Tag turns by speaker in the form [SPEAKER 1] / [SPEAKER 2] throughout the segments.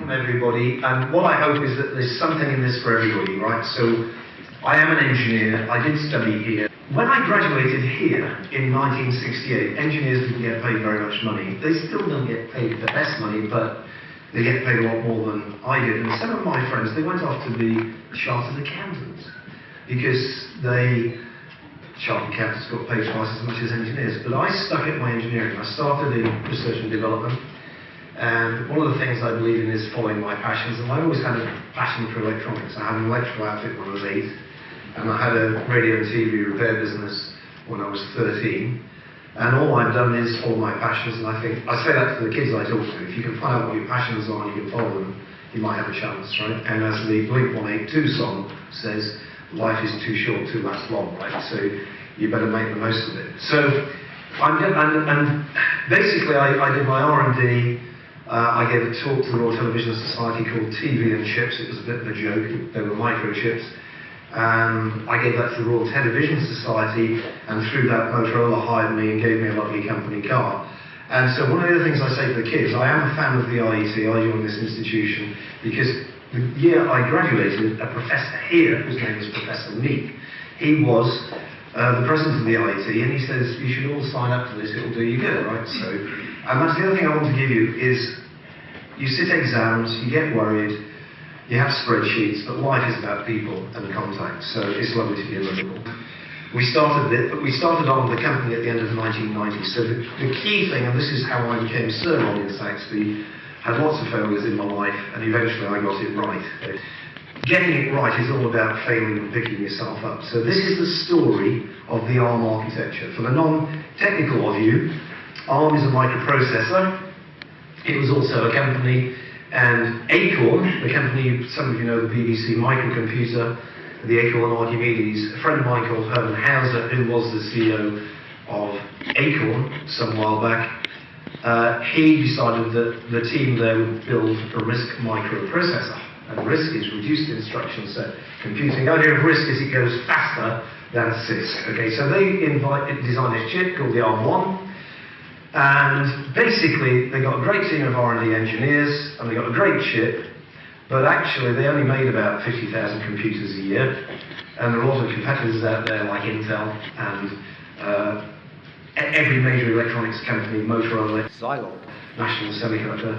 [SPEAKER 1] welcome everybody, and what I hope is that there's something in this for everybody, right? So, I am an engineer, I did study here. When I graduated here in 1968, engineers didn't get paid very much money. They still don't get paid the best money, but they get paid a lot more than I did. And some of my friends, they went off to be chartered accountants because they, chartered accountants got paid twice as much as engineers. But I stuck at my engineering. I started in research and development. And one of the things I believe in is following my passions. And I always had a passion for electronics. I had an electrical outfit when I was eight, and I had a radio and TV repair business when I was 13. And all I've done is follow my passions, and I think I say that to the kids I talk to. If you can find out what your passions are and you can follow them, you might have a chance, right? And as the Blink 182 song says, life is too short to last long, right? So you better make the most of it. So I'm and, and basically I, I did my R&D uh, I gave a talk to the Royal Television Society called TV and Chips. It was a bit of a joke. They were microchips. Um, I gave that to the Royal Television Society, and through that, Motorola hired me and gave me a lovely company car. And so one of the other things I say to the kids, I am a fan of the IET. I joined this institution because the year I graduated, a professor here, whose name was Professor Meek, he was uh, the president of the IET, and he says, you should all sign up to this, it'll do you good, right? So, and that's the other thing I want to give you is you sit exams, you get worried, you have spreadsheets, but life is about people and contact, so it's lovely to be a Liverpool. We started it, but we started on the company at the end of the 1990s. So the, the key thing, and this is how I became Sir Robin Saxby, had lots of failures in my life, and eventually I got it right. Getting it right is all about failing and picking yourself up. So this is the story of the ARM architecture. For the non-technical of you, ARM is a microprocessor it was also a company, and Acorn, the company, some of you know the BBC microcomputer, the Acorn Archimedes, a friend of mine called Hermann Hauser, who was the CEO of Acorn some while back, uh, he decided that the team there would build a RISC microprocessor. And RISC is reduced instruction set computing. The idea of RISC is it goes faster than CISC. Okay, so they invite, designed this chip called the ARM1, and basically, they got a great team of R&D engineers, and they got a great chip, but actually they only made about 50,000 computers a year. And there are a lot of competitors out there like Intel and uh, every major electronics company, Motorola, Zilog, National Semiconductor,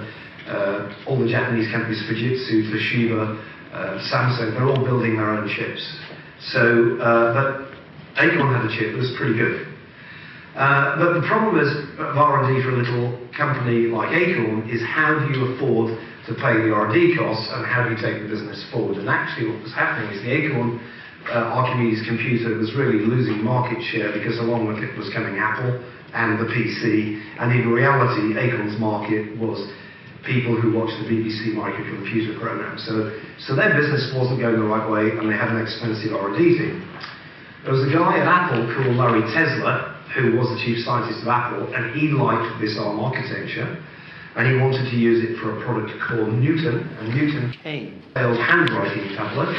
[SPEAKER 1] uh, all the Japanese companies, Fujitsu, Toshiba, uh, Samsung, they're all building their own chips. So, uh, but Acorn had a chip that was pretty good. Uh, but the problem is, of R&D for a little company like Acorn is how do you afford to pay the R&D costs and how do you take the business forward? And actually what was happening is the Acorn uh, Archimedes computer was really losing market share because along with it was coming Apple and the PC, and in reality Acorn's market was people who watched the BBC microcomputer program. So, so their business wasn't going the right way and they had an expensive R&D team. There was a guy at Apple called Larry Tesler who was the chief scientist of Apple, and he liked this ARM architecture, and he wanted to use it for a product called Newton, and Newton failed handwriting tablet.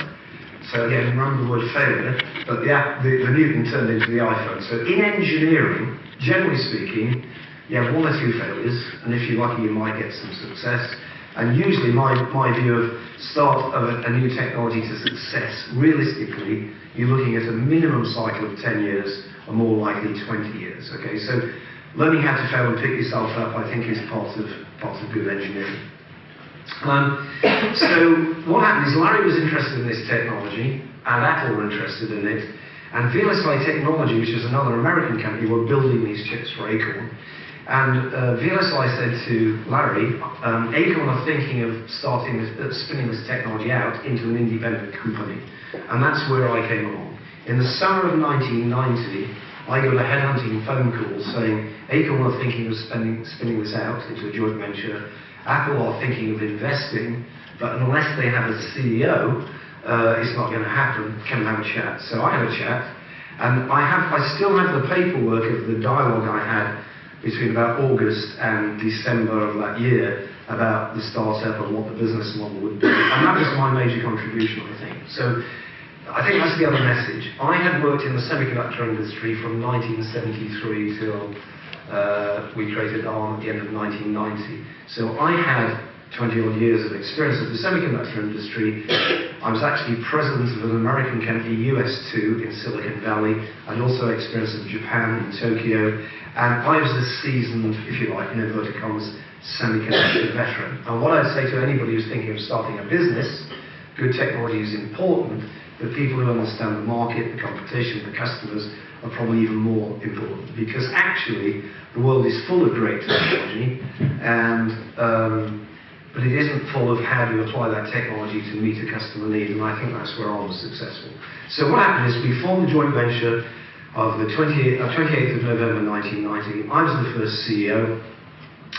[SPEAKER 1] So again, remember the word failure, but the, the, the Newton turned into the iPhone. So in engineering, generally speaking, you have one or two failures, and if you're lucky, you might get some success. And usually my, my view of start of a, a, new technology to success, realistically, you're looking at a minimum cycle of 10 years, or more likely 20 years. Okay, so learning how to fail and pick yourself up, I think, is part of, part of good engineering. Um, so what happened is Larry was interested in this technology, and Apple were interested in it, and VLSI Technology, which is another American company, were building these chips for Acorn. And uh, VLSI said to Larry, um, Acorn are thinking of starting this, uh, spinning this technology out into an independent company. And that's where I came along. In the summer of 1990, I got a headhunting phone call saying Acorn are thinking of spending, spinning this out into a joint venture. Apple are thinking of investing, but unless they have a CEO, uh, it's not going to happen. Can we have a chat? So I had a chat, and I have, I still have the paperwork of the dialogue I had between about August and December of that year about the startup and what the business model would be. And that was my major contribution, I think. So I think that's the other message. I had worked in the semiconductor industry from 1973 till uh, we created ARM at the end of 1990. So I had 20 odd years of experience of the semiconductor industry, I was actually president of an American company, ES2, in Silicon Valley. I'd also experience of Japan in Tokyo, and I was a seasoned, if you like, in inverted commas, semiconductor veteran. And what I'd say to anybody who's thinking of starting a business, good technology is important, but people who understand the market, the competition, the customers are probably even more important because actually the world is full of great technology and um, but it isn't full of how do you apply that technology to meet a customer need, and I think that's where I was successful. So what happened is we formed a joint venture of the 28th, uh, 28th of November 1990. I was the first CEO.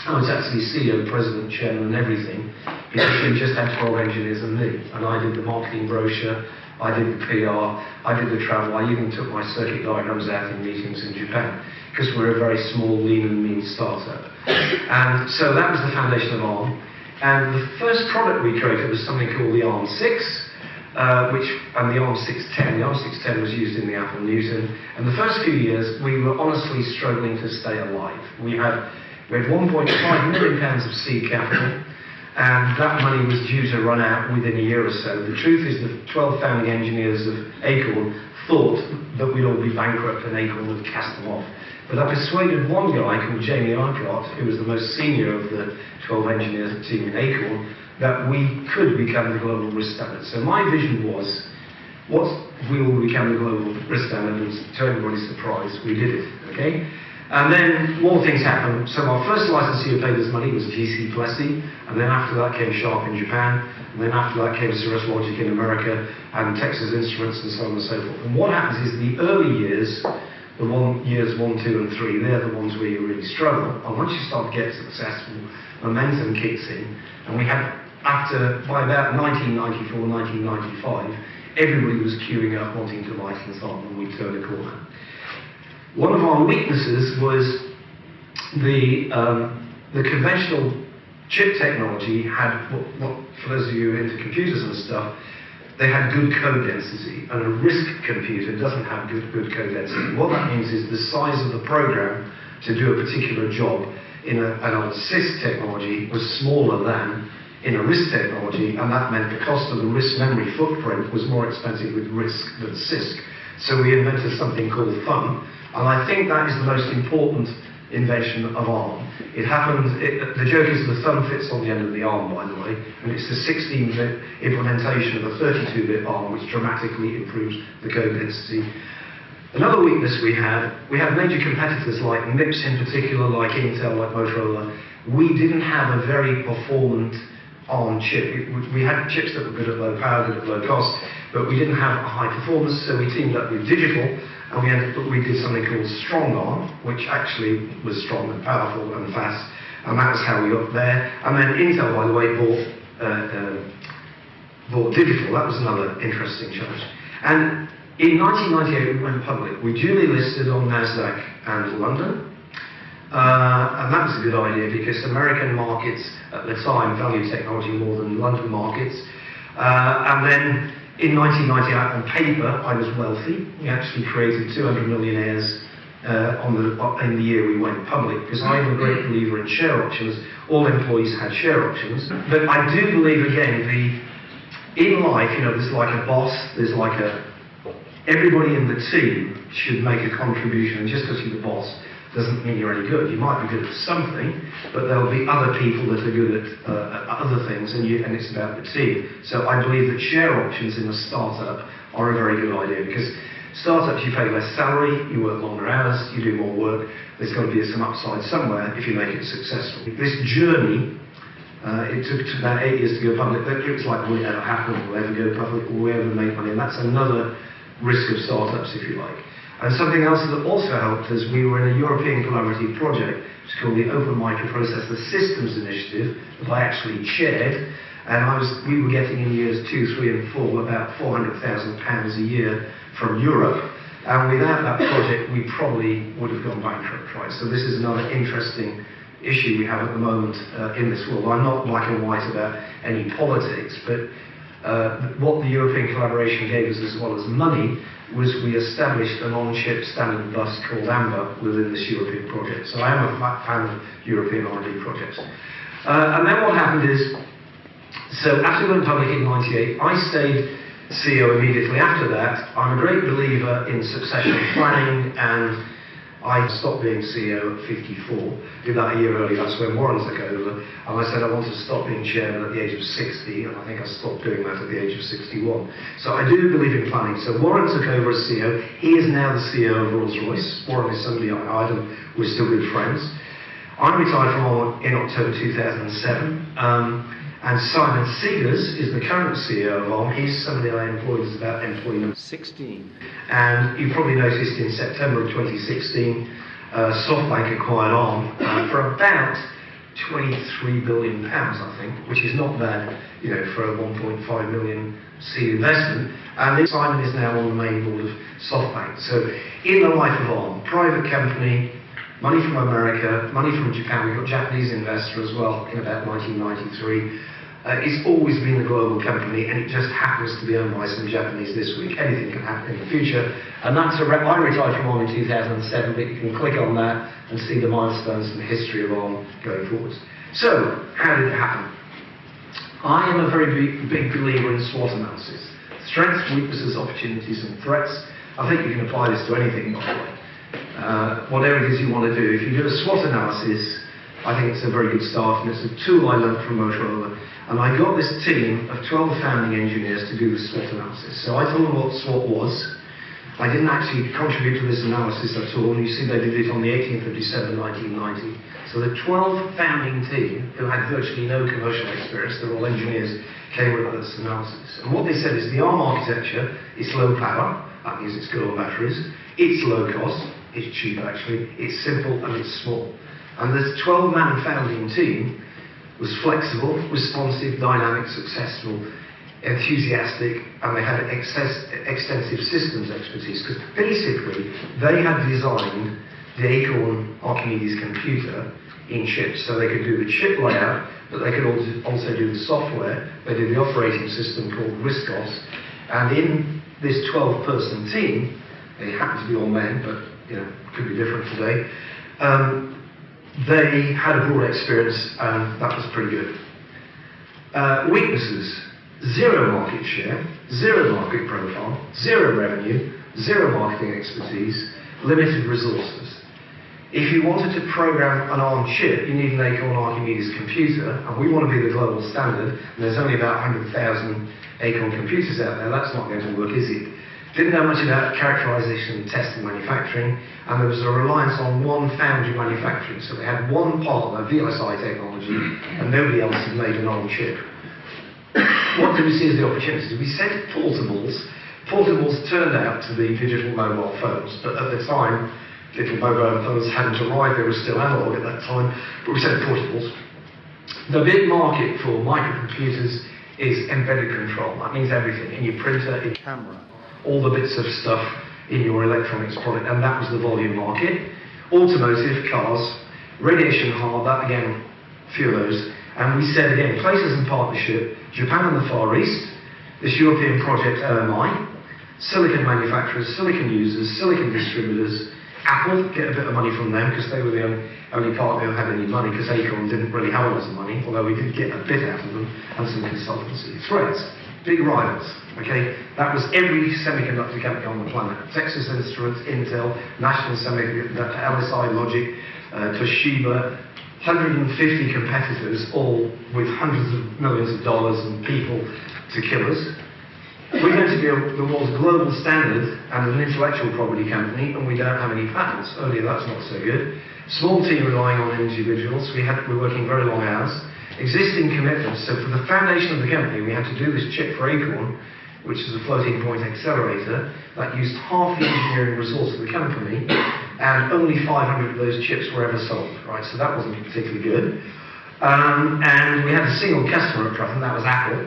[SPEAKER 1] I was actually CEO, president, chairman, and everything, we just had 12 engineers and me, and I did the marketing brochure, I did the PR, I did the travel, I even took my circuit diagrams out in meetings in Japan, because we're a very small, lean and mean startup. And so that was the foundation of ARM. And the first product we created was something called the ARM6, uh, which, and the ARM610. The ARM610 was used in the Apple Newton. And the first few years, we were honestly struggling to stay alive. We had, we had 1.5 million pounds of seed capital, and that money was due to run out within a year or so. The truth is the 12 founding engineers of Acorn thought that we'd all be bankrupt and Acorn would cast them off. But I persuaded one guy called Jamie Urquhart, who was the most senior of the 12 engineers Team in Acorn, that we could become the global RISC standard. So my vision was, what if we all become the global RISC standard? And to everybody's surprise, we did it, okay? And then more things happened. So our first licensee who paid us money was GC Plessey, and then after that came Sharp in Japan, and then after that came Cirrus Logic in America, and Texas Instruments, and so on and so forth. And what happens is the early years, the one, years one, two, and three, they're the ones where you really struggle. And once you start to get successful, momentum kicks in. And we had, after, by about 1994, 1995, everybody was queuing up wanting to license on, and we turned a corner. One of our weaknesses was the, um, the conventional chip technology had, what, what, for those of you into computers and stuff, they had good code density, and a RISC computer doesn't have good, good code density. What that means is the size of the program to do a particular job in a, an old CISC technology was smaller than in a RISC technology, and that meant the cost of the RISC memory footprint was more expensive with RISC than CISC. So we invented something called Thumb, and I think that is the most important invention of ARM. It happens, it, the joke is the thumb fits on the end of the arm, by the way, and it's the 16-bit implementation of a 32-bit ARM which dramatically improves the code density. Another weakness we had, we had major competitors like MIPS in particular, like Intel, like Motorola. We didn't have a very performant ARM chip. We had chips that were good at low power, good at low cost, but we didn't have a high performance, so we teamed up with Digital, and we, we did something called Strong StrongARM, which actually was strong and powerful and fast, and that was how we got there. And then Intel, by the way, bought, uh, uh, bought Digital. That was another interesting challenge. And in 1998, we went public. We duly listed on NASDAQ and London. Uh, and that was a good idea because American markets at the time valued technology more than London markets. Uh, and then in 1998, on paper, I was wealthy. We actually created 200 millionaires uh, on the, in the year we went public, because I'm a great believer in share options. All employees had share options. But I do believe, again, the in life, you know, there's like a boss, there's like a... Everybody in the team should make a contribution, just because you're the boss, doesn't mean you're any good. You might be good at something, but there'll be other people that are good at, uh, at other things, and, you, and it's about the team. So I believe that share options in a startup are a very good idea because startups you pay less salary, you work longer hours, you do more work. There's got to be some upside somewhere if you make it successful. This journey. Uh, it took about eight years to go public. It was like, will it ever happen? Will we ever go public? Will we ever make money? And that's another risk of startups, if you like. And something else that also helped us, we were in a European collaborative project, which is called the Open Microprocessor Systems Initiative, that I actually chaired. And I was, we were getting in years two, three, and four about £400,000 a year from Europe. And without that project, we probably would have gone bankrupt, right? So this is another interesting issue we have at the moment uh, in this world. I'm not black and white about any politics, but uh, what the European collaboration gave us as well as money was we established an on-chip standard bus called AMBA within this European project. So I am a fan of European R&D projects. Uh, and then what happened is So after we went public in 98, I stayed CEO immediately after that. I'm a great believer in succession planning and I stopped being CEO at 54, did that a year early, that's when Warren took over, and I said I wanted to stop being chairman at the age of 60, and I think I stopped doing that at the age of 61. So I do believe in planning. So Warren took over as CEO, he is now the CEO of Rolls-Royce. Warren is somebody I hired and we're still good friends. I retired from Warren in October 2007. Um, and Simon Segars is the current CEO of Arm. He's somebody I employed as about employee number 16. And you probably noticed in September of 2016, uh, SoftBank acquired Arm uh, for about 23 billion pounds, I think, which is not bad, you know, for a 1.5 million seed investment. And Simon is now on the main board of SoftBank. So in the life of Arm, private company, money from America, money from Japan. we've got Japanese investor as well in about 1993. Uh, it's always been a global company and it just happens to be owned by some Japanese this week. Anything can happen in the future. And that's a re- I retired from Arm in 2007, but you can click on that and see the milestones and the history of Arm going forwards. So, how did it happen? I am a very big, big believer in SWOT analysis. Strengths, weaknesses, opportunities and threats. I think you can apply this to anything, by the way. Uh, whatever it is you want to do. If you do a SWOT analysis, I think it's a very good start, and it's a tool I learned from Motorola and I got this team of 12 founding engineers to do the SWOT analysis. So I told them what SWOT was. I didn't actually contribute to this analysis at all, and you see they did it on the 18th of December 1990. So the 12 founding team, who had virtually no commercial experience, they're all engineers, came with this analysis. And what they said is the ARM architecture is low power, that means it's good on batteries, it's low cost, it's cheap actually, it's simple and it's small. And this 12-man founding team was flexible, responsive, dynamic, successful, enthusiastic, and they had excess, extensive systems expertise because basically they had designed the Acorn Archimedes computer in chips. So they could do the chip layout, but they could also do the software. They did the operating system called RISC-OS. And in this 12-person team, they happened to be all men, but you know, could be different today. Um, they had a broad experience and that was pretty good. Uh, weaknesses, zero market share, zero market profile, zero revenue, zero marketing expertise, limited resources. If you wanted to program an ARM chip, you need an Acorn Archimedes computer, and we want to be the global standard, and there's only about 100,000 Acorn computers out there, that's not going to work, is it? Didn't know much about characterization, test and manufacturing, and there was a reliance on one foundry manufacturing. So they had one partner, VLSI technology, and nobody else had made an ARM chip. what did we see as the opportunity? We said portables. Portables turned out to be digital mobile phones, but at the time, digital mobile phones hadn't arrived, they were still analog at that time, but we said portables. The big market for microcomputers is embedded control. That means everything, in your printer, in your camera all the bits of stuff in your electronics product, and that was the volume market. Automotive, cars, radiation hard, that again, few of those. And we said again, places in partnership, Japan and the Far East, this European project OMI, silicon manufacturers, silicon users, silicon distributors, Apple, get a bit of money from them because they were the only, partner who had any money because Acorn didn't really have a lot of money, although we did get a bit out of them, and some consultancy. Threads, big rivals. Okay, that was every semiconductor company on the planet. Texas Instruments, Intel, National Semiconductor, LSI Logic, uh, Toshiba, 150 competitors, all with hundreds of millions of dollars and people to kill us. We're going to be the world's global standard and an intellectual property company, and we don't have any patents. Earlier, that's not so good. Small team relying on individuals. We had, we're working very long hours. Existing commitments. So for the foundation of the company, we had to do this chip for Acorn, which is a floating point accelerator, that used half the engineering resource of the company, and only 500 of those chips were ever sold, right? So that wasn't particularly good. Um, and we had a single customer at that was Apple,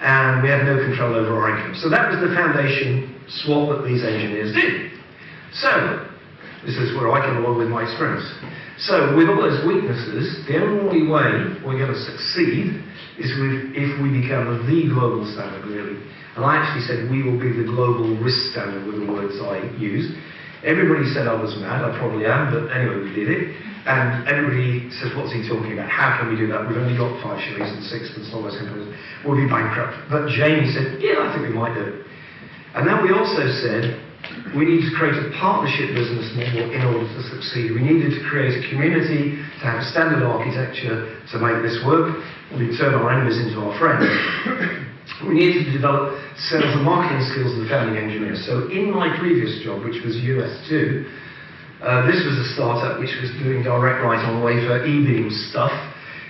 [SPEAKER 1] and we had no control over our income. So that was the foundation SWOT that these engineers did. So, this is where I come along with my experience. So, with all those weaknesses, the only way we're going to succeed is if we become the global standard, really. And I actually said, we will be the global RISC standard, were the words I used. Everybody said I was mad, I probably am, but anyway, we did it. And everybody says, what's he talking about? How can we do that? We've only got five shillings and sixpence, all those. We'll be bankrupt. But Jamie said, yeah, I think we might do it. And then we also said, we need to create a partnership business model in order to succeed. We needed to create a community to have a standard architecture to make this work. We turn our enemies into our friends. we needed to develop sales and marketing skills of the founding engineers. So in my previous job, which was ES2, uh, this was a startup which was doing direct write on wafer e-beam stuff.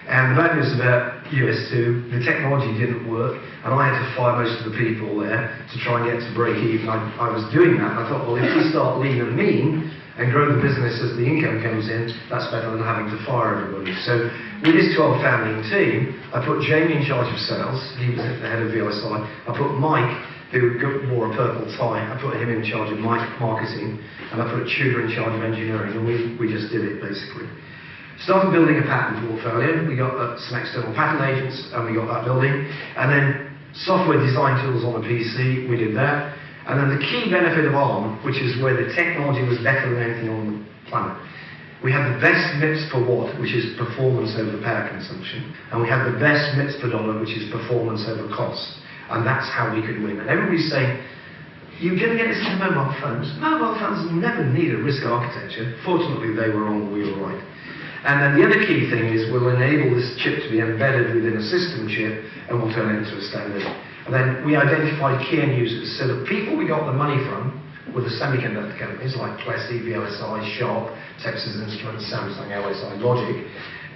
[SPEAKER 1] And the bad news about ES2, the technology didn't work, and I had to fire most of the people there to try and get to break even. I, I was doing that, and I thought, well, if we start lean and mean and grow the business as the income comes in, that's better than having to fire everybody. So with this 12 founding team, I put Jamie in charge of sales, he was the head of VLSI. I put Mike who wore a purple tie. I put him in charge of Mike marketing, and I put Tudor in charge of engineering, and we, we just did it basically. Started building a patent portfolio. We got uh, some external patent agents, and we got that building. And then software design tools on a PC, we did that. And then the key benefit of ARM, which is where the technology was better than anything on the planet. We had the best MIPS per watt, which is performance over power consumption. And we had the best MIPS per dollar, which is performance over cost. And that's how we could win. And everybody's saying, you're going to get this into mobile phones. Mobile phones never need a RISC architecture. Fortunately, they were wrong, we were right. And then the other key thing is we'll enable this chip to be embedded within a system chip and we'll turn it into a standard. And then we identified key end users. So the people we got the money from were the semiconductor companies like Plessey, VLSI, Sharp, Texas Instruments, Samsung, LSI, Logic.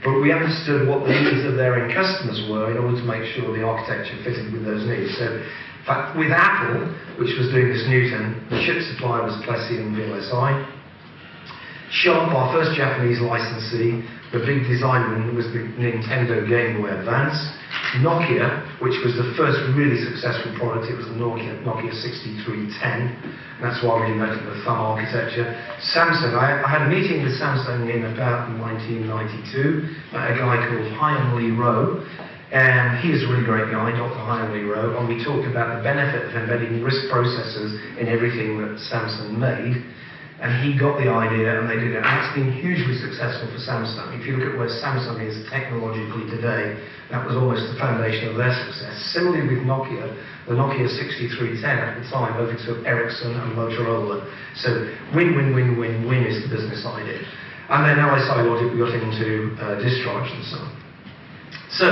[SPEAKER 1] But we understood what the needs of their end customers were in order to make sure the architecture fitted with those needs. So, in fact, with Apple, which was doing this Newton, the chip supplier was Plessey and VLSI. Sharp, our first Japanese licensee, the big design win was the Nintendo Game Boy Advance. Nokia, which was the first really successful product, it was the Nokia, Nokia 6310. That's why we invented the thumb architecture. Samsung, I, I, had a meeting with Samsung in about 1992, a guy called Hyun Lee Roh, and he is a really great guy, Dr. Hyun Lee Roh, and we talked about the benefit of embedding RISC processors in everything that Samsung made. And he got the idea and they did it. And it's been hugely successful for Samsung. If you look at where Samsung is technologically today, that was almost the foundation of their success. Similarly with Nokia, the Nokia 6310 at the time overtook Ericsson and Motorola. So win, win, win, win, win is the business idea. And then LSI Logic, we got into uh, discharge and so on. So,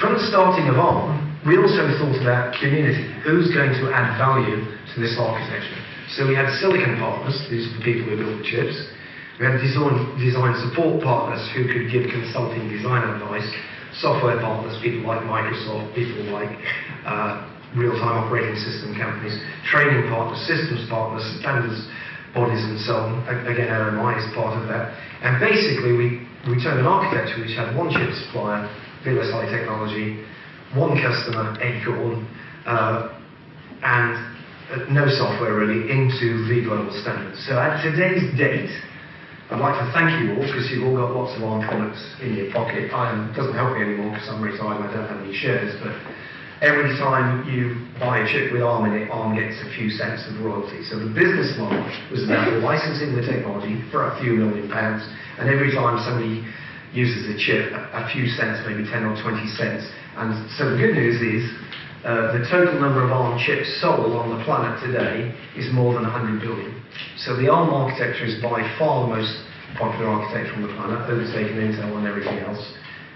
[SPEAKER 1] from the starting of ARM, we also thought about community. Who's going to add value to this architecture? So we had silicon partners, these are the people who built the chips. We had design, design support partners who could give consulting design advice. Software partners, people like Microsoft, people like uh, real-time operating system companies. Training partners, systems partners, standards bodies and so on. Again, RMI is part of that. And basically, we, we turned an architecture which had one chip supplier, VLSI Technology, one customer, Acorn, uh, and uh, no software really, into the global standards. So at today's date, I'd like to thank you all because you've all got lots of ARM products in your pocket. it doesn't help me anymore I'm retired and I don't have any shares, but every time you buy a chip with ARM in it, ARM gets a few cents of royalty. So the business model was about licensing the technology for a few million pounds, and every time somebody uses a chip, a few cents, maybe 10 or 20 cents. And so the good news is uh, the total number of ARM chips sold on the planet today is more than 100 billion. So the ARM architecture is by far the most popular architecture on the planet, overtaking Intel and everything else.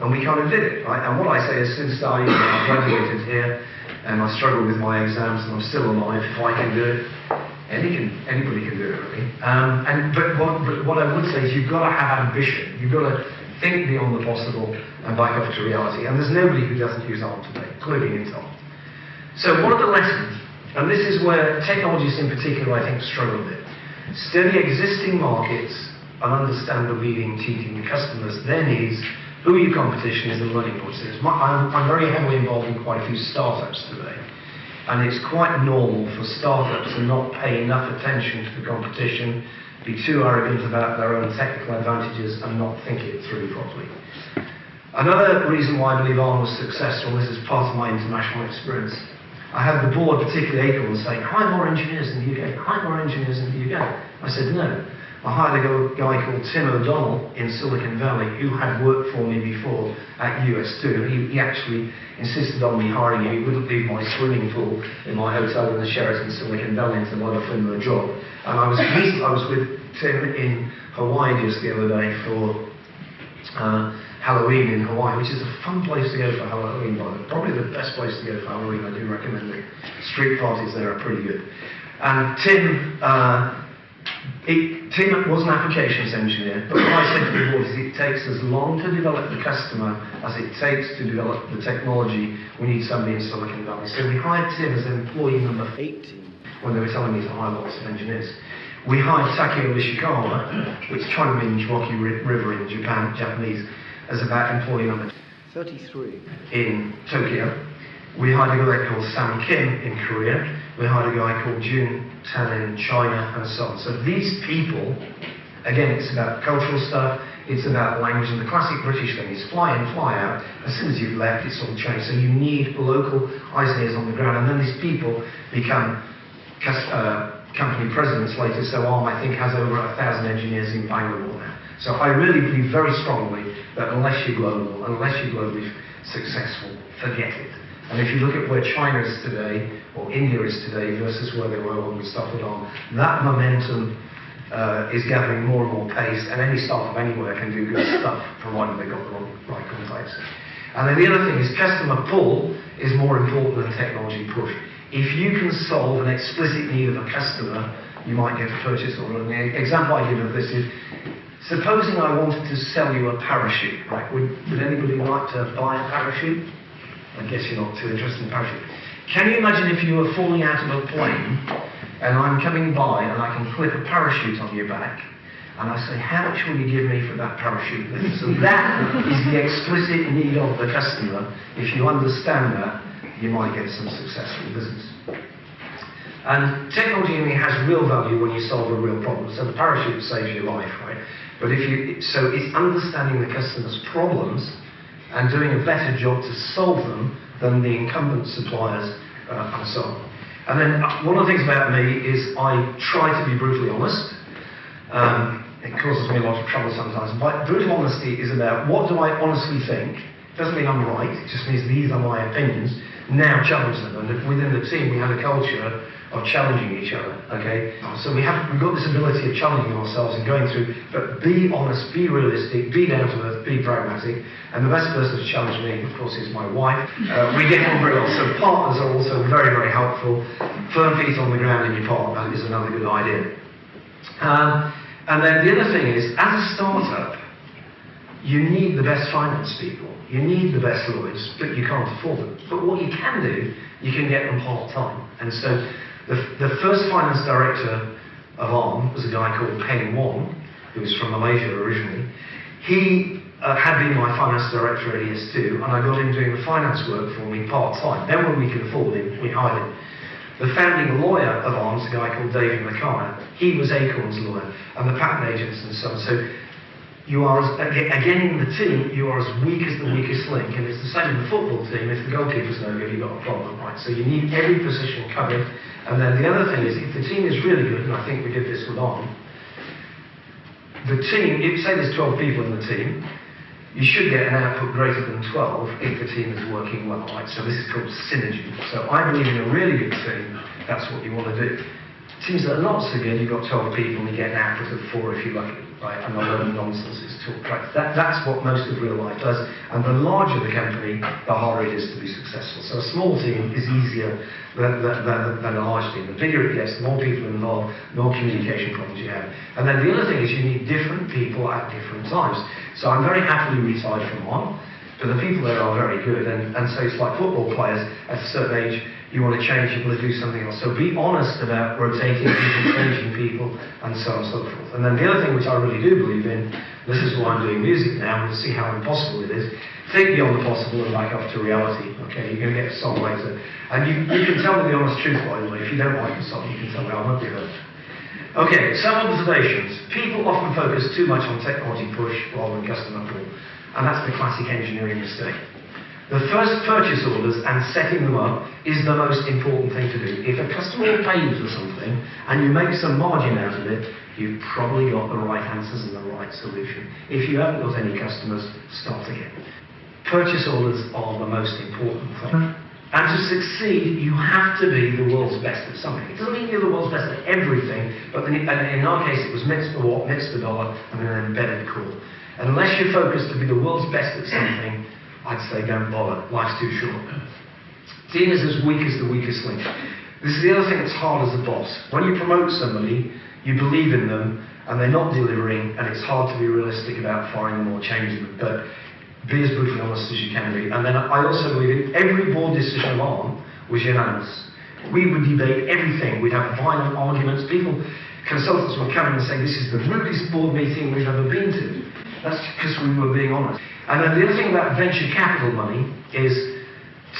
[SPEAKER 1] And we kind of did it, right? And what I say is since I graduated here and I struggle with my exams and I'm still alive, if I can do it, any can, anybody can do it, really. Um, and, but, what, but what I would say is you've got to have ambition. You've got to think beyond the possible and back up to reality. And there's nobody who doesn't use ARM today, including Intel. So what are the lessons? And this is where technologists in particular, I think, struggle bit. Study existing markets and understand the leading teaching customers, their needs, who your competition is, and learning points is. I'm, I'm very heavily involved in quite a few startups today. And it's quite normal for startups to not pay enough attention to the competition, be too arrogant about their own technical advantages, and not think it through properly. Another reason why I believe ARM was successful, this is part of my international experience, I had the board, particularly Acorn, saying, hire more engineers in the UK, hire more engineers in the UK. I said, no. I hired a guy called Tim O'Donnell in Silicon Valley who had worked for me before at ES2. He, he actually insisted on me hiring him. He wouldn't leave my swimming pool in my hotel in the Sheraton Silicon Valley until I'd offered him a job. And I was, I was with Tim in Hawaii just the other day for uh, Halloween in Hawaii, which is a fun place to go for Halloween, by the Probably the best place to go for Halloween. I do recommend it. Street parties there are pretty good. And Tim, uh, it, Tim was an applications engineer, but what I said to him was it takes as long to develop the customer as it takes to develop the technology. We need somebody in Silicon Valley. So we hired Tim as employee number 18 when they were telling me to hire lots of engineers. We hired Takeo Ishikawa, which China means Rocky River in Japan, Japanese, as about employee number 33 in Tokyo. We hired a guy called Sam Kim in Korea. We hired a guy called Jun Tan in China and so on. So these people, again, it's about cultural stuff, it's about language, and the classic British thing is fly in, fly out. As soon as you've left, it's all changed. So you need local eyes and ears on the ground, and then these people become uh, company presidents later. So ARM, I think, has over a thousand engineers in Bangalore now. So I really believe very strongly that unless you're global, unless you're globally successful, forget it. And if you look at where China is today, or India is today, versus where they were when we started on, that momentum uh, is gathering more and more pace, and any startup anywhere can do good stuff, provided they've got the right contacts. And then the other thing is customer pull is more important than technology push. If you can solve an explicit need of a customer, you might get a purchase order. And the example I give of this is, supposing I wanted to sell you a parachute, right? Would, would anybody like to buy a parachute? I guess you're not too interested in parachute. Can you imagine if you were falling out of a plane and I'm coming by and I can clip a parachute on your back and I say, how much will you give me for that parachute? So that is the explicit need of the customer. If you understand that, you might get some successful business. And technology only has real value when you solve a real problem. So the parachute saves your life, right? But if you, so it's understanding the customer's problems and doing a better job to solve them than the incumbent suppliers uh, and so on. And then uh, one of the things about me is I try to be brutally honest. Um, it causes me a lot of trouble sometimes. But brutal honesty is about what do I honestly think. It doesn't mean I'm right, it just means these are my opinions. Now challenge them. And within the team, we have a culture of challenging each other. Okay, so we have we've got this ability of challenging ourselves and going through. But be honest, be realistic, be down to earth, be pragmatic. And the best person to challenge me, of course, is my wife. Uh, we get on very well. So partners are also very, very helpful. Firm feet on the ground in your partner is another good idea. Um, and then the other thing is, as a startup, you need the best finance people. You need the best lawyers, but you can't afford them. But what you can do, you can get them part-time. And so the, the first finance director of ARM was a guy called Peng Wong, who was from Malaysia originally. He uh, had been my finance director at ES2, and I got him doing the finance work for me part-time. Then when we could afford him, we hired him. The founding lawyer of ARMS, a guy called David McKay, he was Acorn's lawyer, and the patent agents and so on. So you are, as, again in the team, you are as weak as the weakest link, and it's the same in the football team. If the goalkeeper's no good, you've got a problem, right? So you need every position covered. And then the other thing is, if the team is really good, and I think we did this with on, the team, if say there's 12 people in the team, you should get an output greater than 12 if the team is working well, right? So this is called synergy. So I believe in a really good team, that's what you want to do. Teams that are not so good, you've got 12 people and you get an output of 4 if you're lucky right? And a lot of nonsense is talk practice. That, that's what most of real life does. And the larger the company, the harder it is to be successful. So a small team is easier than, than, than a large team. The bigger it gets, the more people involved, the more communication problems you have. And then the other thing is you need different people at different times. So I'm very happily retired from one, but the people there are very good. And, and so it's like football players at a certain age, you want to change, you want to do something else. So be honest about rotating people, changing people, and so on and so forth. And then the other thing which I really do believe in, this is why I'm doing music now, to see how impossible it is. Think beyond the possible and back up to reality. Okay, you're going to get a song later. And you, you can tell me the honest truth, by the way. If you don't like the song, you can tell me I won't be hurt. Okay, some observations. People often focus too much on technology push rather than customer pull. And that's the classic engineering mistake. The first purchase orders and setting them up is the most important thing to do. If a customer pays for something and you make some margin out of it, you've probably got the right answers and the right solution. If you haven't got any customers, start again. Purchase orders are the most important thing. And to succeed, you have to be the world's best at something. It doesn't mean you're the world's best at everything, but in, in our case, it was MIPS per watt, MIPS per dollar, and an embedded core. Unless you're focused to be the world's best at something, I'd say don't bother. Life's too short. Dean is as weak as the weakest link. This is the other thing that's hard as a boss. When you promote somebody, you believe in them, and they're not delivering, and it's hard to be realistic about firing them or changing them. But be as brutally honest as you can be. And then I also believe in every board decision of ARM was unanimous. We would debate everything. We'd have violent arguments. People, consultants would come in and say, this is the rudest board meeting we've ever been to. That's because we were being honest. And then the other thing about venture capital money is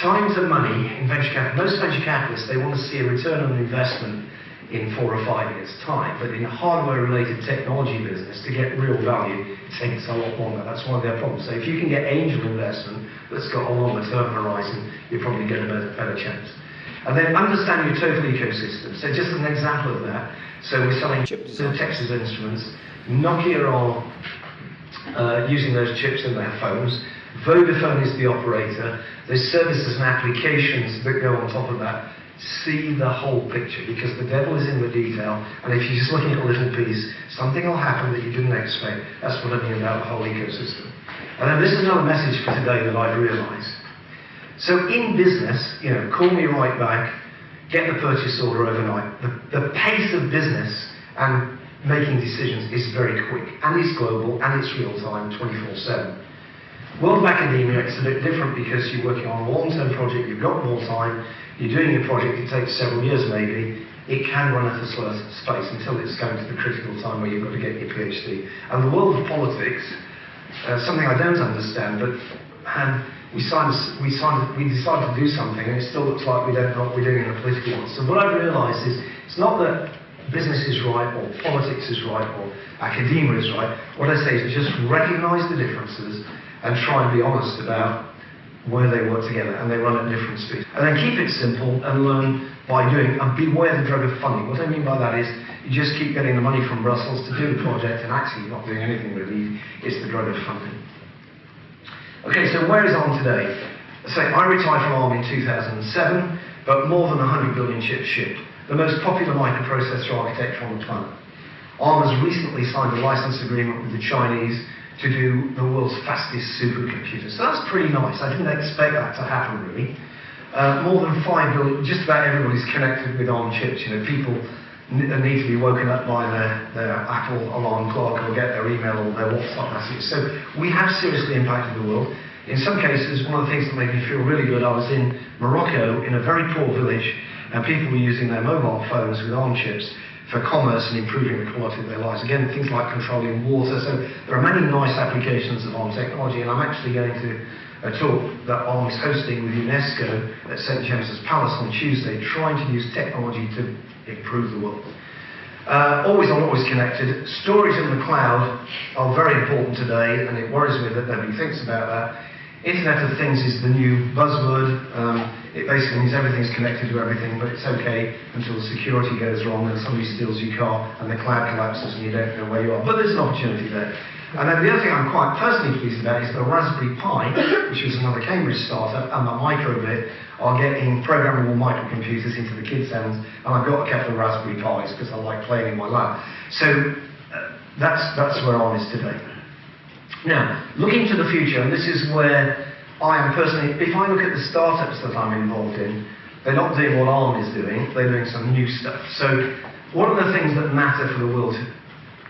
[SPEAKER 1] time to money in venture capital. Most venture capitalists, they want to see a return on investment in four or five years' time. But in a hardware-related technology business, to get real value, it takes a lot longer. That's one of their problems. So if you can get angel investment that's got a longer term horizon, you're probably going to get a better, better chance. And then understand your total ecosystem. So just an example of that. So we're selling to Texas Instruments. Nokia are uh, using those chips in their phones. Vodafone is the operator. There's services and applications that go on top of that. See the whole picture because the devil is in the detail. And if you're just looking at a little piece, something will happen that you didn't expect. That's what I mean about the whole ecosystem. And then this is another message for today that I've realized. So in business, you know, call me right back, get the purchase order overnight. The, the pace of business and making decisions is very quick, and it's global, and it's real time, 24-7. World of academia, it's a bit different because you're working on a long-term project, you've got more time, you're doing a project, it takes several years maybe, it can run at a slower space until it's going to the critical time where you've got to get your PhD. And the world of politics, uh, something I don't understand, but we signed, we signed, we decided to do something, and it still looks like we don't know what we're doing in a political one. So what I've realised is, it's not that business is right, or politics is right, or academia is right. What I say is just recognise the differences and try and be honest about where they work together, and they run at different speeds. And then keep it simple and learn by doing, and beware the drug of funding. What I mean by that is, you just keep getting the money from Brussels to do the project, and actually not doing anything really. It's the drug of funding. Okay, so where is ARM today? So I retired from ARM in 2007, but more than 100 billion chips shipped the most popular microprocessor architecture on the planet. ARM has recently signed a license agreement with the Chinese to do the world's fastest supercomputer. So that's pretty nice. I didn't expect that to happen, really. Uh, more than 5 billion, just about everybody's connected with ARM chips. You know, people need to be woken up by their, their Apple alarm clock or get their email or their WhatsApp message. So we have seriously impacted the world. In some cases, one of the things that made me feel really good, I was in Morocco in a very poor village and people were using their mobile phones with ARM chips for commerce and improving the quality of their lives. Again, things like controlling water. So there are many nice applications of ARM technology, and I'm actually going to a talk that ARM is hosting with UNESCO at St James's Palace on Tuesday, trying to use technology to improve the world. Uh, always on, always connected. Storage in the cloud are very important today, and it worries me that nobody thinks about that. Internet of Things is the new buzzword. Um, it basically means everything's connected to everything, but it's okay until the security goes wrong and somebody steals your car and the cloud collapses and you don't know where you are. But there's an opportunity there. And then the other thing I'm quite personally pleased about is the Raspberry Pi, which was another Cambridge startup, and the Microbit are getting programmable microcomputers into the kids' hands. And I've got a couple of Raspberry Pis because I like playing in my lab. So uh, that's, that's where ARM is today. Now, looking to the future, and this is where I am personally, if I look at the startups that I'm involved in, they're not doing what ARM is doing, they're doing some new stuff. So what are the things that matter for the world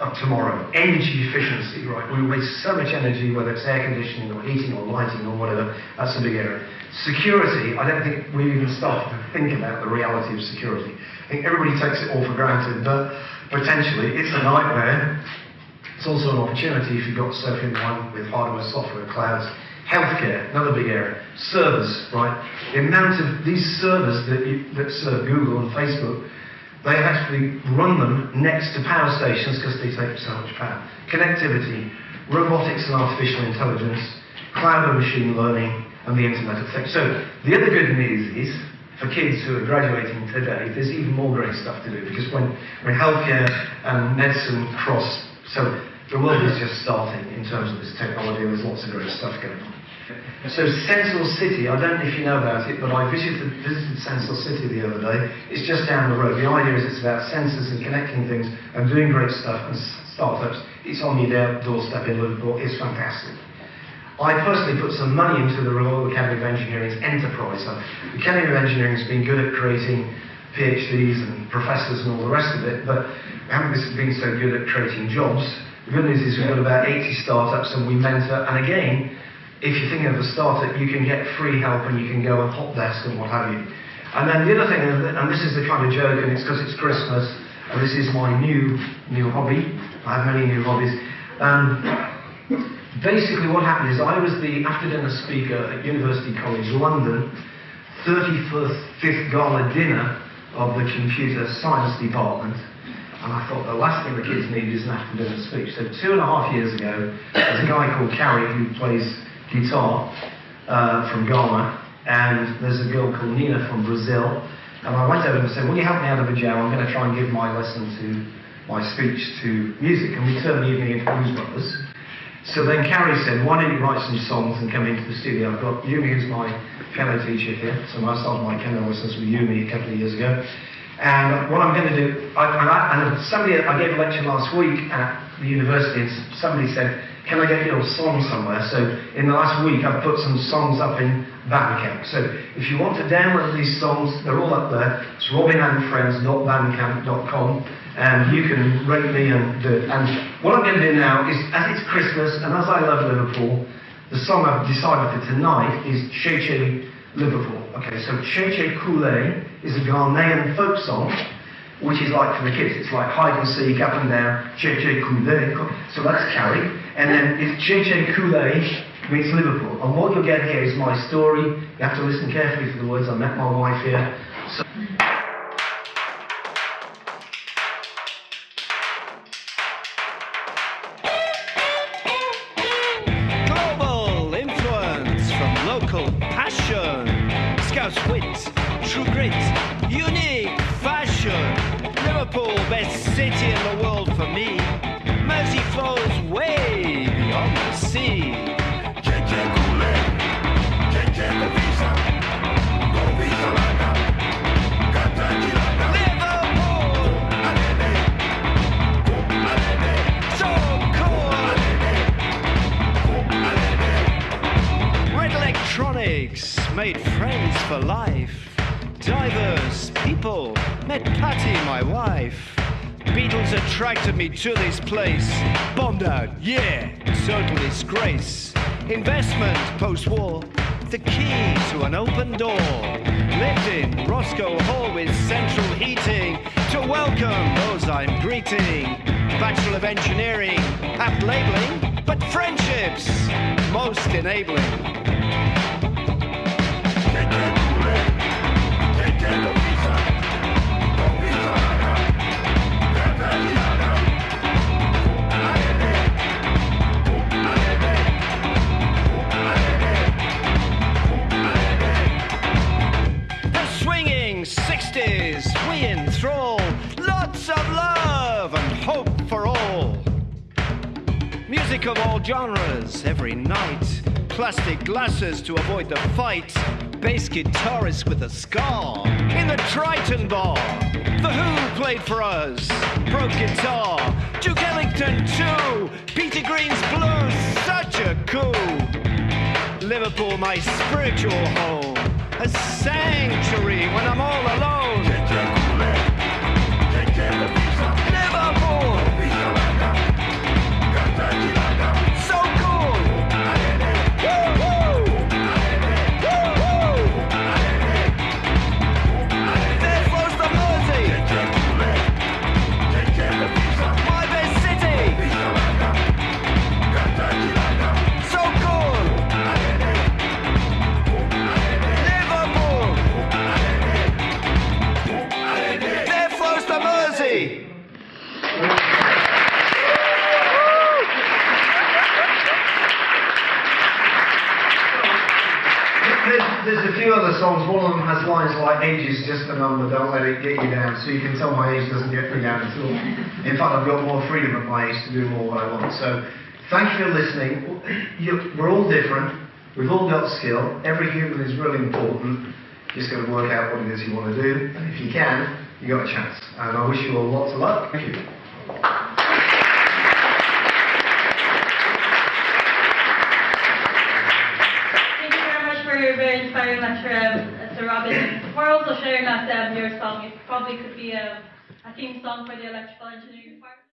[SPEAKER 1] of tomorrow? Energy efficiency, right? We waste so much energy, whether it's air conditioning or heating or lighting or whatever, that's a big area. Security, I don't think we even started to think about the reality of security. I think everybody takes it all for granted, but potentially it's a nightmare. It's also an opportunity if you've got stuff in line with hardware, software, clouds, Healthcare, another big area. Servers, right? The amount of these servers that, you, that serve Google and Facebook, they actually run them next to power stations because they take so much power. Connectivity, robotics and artificial intelligence, cloud and machine learning, and the Internet of Things. So the other good news is, for kids who are graduating today, there's even more great stuff to do because when, when healthcare and medicine cross, so the world is just starting in terms of this technology, there's lots of great stuff going on. So Sensor City, I don't know if you know about it, but I visited, visited Sensor City the other day. It's just down the road. The idea is it's about sensors and connecting things and doing great stuff and startups. It's on your doorstep in Liverpool. It's fantastic. I personally put some money into the Royal Academy of Engineering's enterprise. So The Academy of Engineering has been good at creating PhDs and professors and all the rest of it, but we haven't been so good at creating jobs. The good news is we've got about 80 startups and we mentor, and again, if you're thinking of a startup, you can get free help and you can go on hot desk and what have you. And then the other thing, and this is the kind of joke, and it's because it's Christmas, and this is my new new hobby. I have many new hobbies. Um, basically, what happened is I was the after dinner speaker at University College London, 35th gala dinner of the computer science department. And I thought the last thing the kids need is an after dinner speech. So two and a half years ago, there's a guy called Carrie who plays guitar uh, from Ghana, and there's a girl called Nina from Brazil. And I went over and said, Will you help me out of a jam? I'm going to try and give my lesson to my speech to music. And we turned the evening into Blues Brothers. So then Carrie said, Why don't you write some songs and come into the studio? I've got Yumi, who's my piano teacher here. So I started my piano lessons with Yumi a couple of years ago. And what I'm going to do, I, I, and somebody, I gave a lecture last week at the university, and somebody said, can I get your song somewhere? So in the last week, I've put some songs up in Bandcamp. So if you want to download these songs, they're all up there. It's robinandfriends.bandcamp.com, and you can rate me and do it. And what I'm going to do now is, as it's Christmas, and as I love Liverpool, the song I've decided for tonight is Che Che Liverpool. Okay, so Che Che Koule is a Ghanaian folk song which is like for the kids. It's like hide and seek, up and down, che che koule. So that's Carrie. And then it's che che koule meets Liverpool. And what you'll get here is my story. You have to listen carefully to the words. I met my wife here. So
[SPEAKER 2] Beatles me to this place. Bombed out, yeah, total disgrace. Investment post-war, the key to an open door. Lived in Roscoe Hall with central heating to welcome those I'm greeting. Bachelor of Engineering, apt labeling, but friendships most enabling. Music of love and hope for all Music of all genres every night. Plastic glasses to avoid the fight. Bass guitarist with a scar. In the Triton Bar. The Who played for us. Broke guitar. Duke Ellington too. Peter Green's blues. Such a coup. Liverpool, my spiritual home. A sanctuary when I'm all alone.
[SPEAKER 1] Of them has lines like age is just a number, don't let it get you down. So you can tell my age doesn't get me down at all. In fact, I've got more freedom at my age to do more what I want. So thank you for listening. We're all different. We've all got skill. Every human is really important. You Just got to work out what it is you want to do. And if you can, you got a chance. And I wish you all lots of luck. Thank you.
[SPEAKER 3] Thank you very much inspiring lecture, um, Sir Robin. For also sharing that um, your song. It probably could be a, a theme song for the electrical engineering department.